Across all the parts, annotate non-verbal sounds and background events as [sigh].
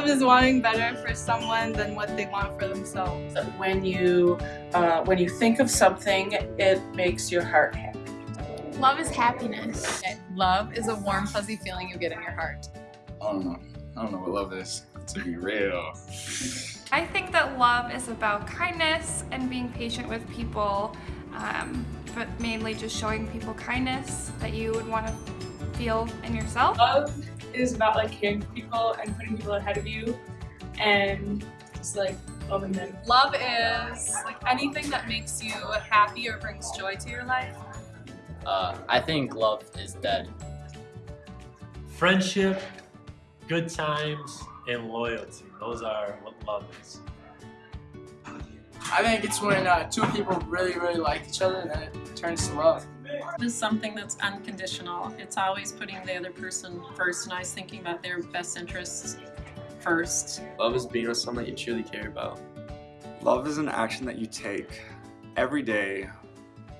Love is wanting better for someone than what they want for themselves. When you, uh, when you think of something, it makes your heart happy. Love is happiness. Love is a warm, fuzzy feeling you get in your heart. I don't know. I don't know what love is, to be real. I think that love is about kindness and being patient with people, um, but mainly just showing people kindness that you would want to feel in yourself. Love is about like caring for people and putting people ahead of you and just like loving them. Love is like anything that makes you happy or brings joy to your life. Uh, I think love is dead. Friendship, good times, and loyalty. Those are what love is. I think it's when uh, two people really, really like each other and then it turns to love. Love is something that's unconditional. It's always putting the other person first and always thinking about their best interests first. Love is being with someone that you truly care about. Love is an action that you take every day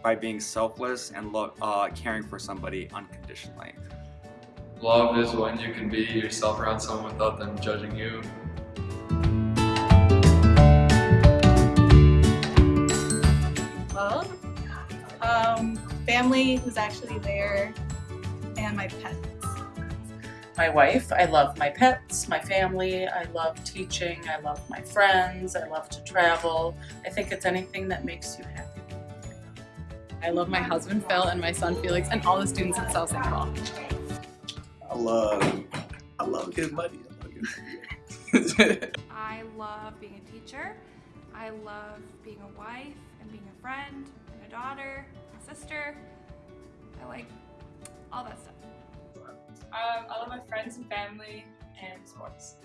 by being selfless and uh, caring for somebody unconditionally. Love is when you can be yourself around someone without them judging you. Family who's actually there and my pets. My wife, I love my pets, my family, I love teaching, I love my friends, I love to travel. I think it's anything that makes you happy. I love my husband Phil and my son Felix and all the students at South St. Paul. I love, I love getting money. I love being a teacher. I love being a wife and being a friend and a daughter, a sister. I like all that stuff. Um, I love my friends and family and sports.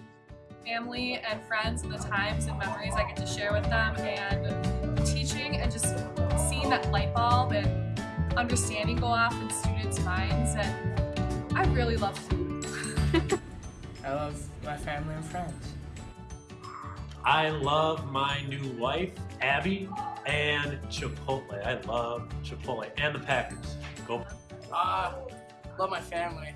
Family and friends and the times and memories I get to share with them and teaching and just seeing that light bulb and understanding go off in students' minds and I really love food. [laughs] I love my family and friends. I love my new wife, Abby, and Chipotle. I love Chipotle and the Packers. Go. Uh, love my family.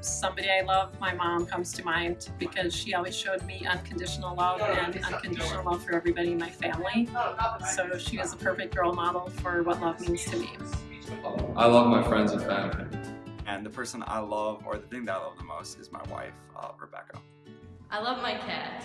Somebody I love, my mom comes to mind because she always showed me unconditional love and unconditional love for everybody in my family. So she is a perfect role model for what love means to me. I love my friends and family. And the person I love, or the thing that I love the most, is my wife, uh, Rebecca. I love my cat.